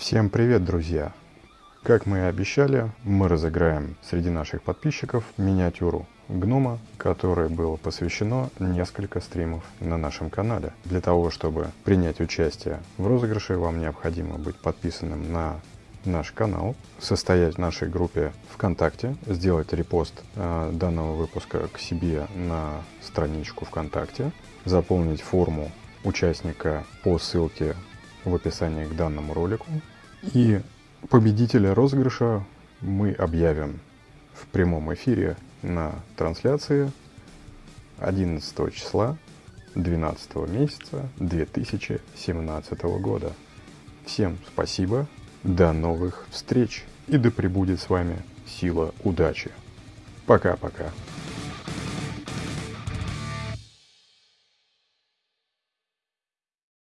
Всем привет, друзья! Как мы и обещали, мы разыграем среди наших подписчиков миниатюру гнома, которой было посвящено несколько стримов на нашем канале. Для того, чтобы принять участие в розыгрыше, вам необходимо быть подписанным на наш канал, состоять в нашей группе ВКонтакте, сделать репост э, данного выпуска к себе на страничку ВКонтакте, заполнить форму участника по ссылке в описании к данному ролику. И победителя розыгрыша мы объявим в прямом эфире на трансляции 11 числа 12 месяца 2017 года. Всем спасибо, до новых встреч и да пребудет с вами сила удачи. Пока-пока.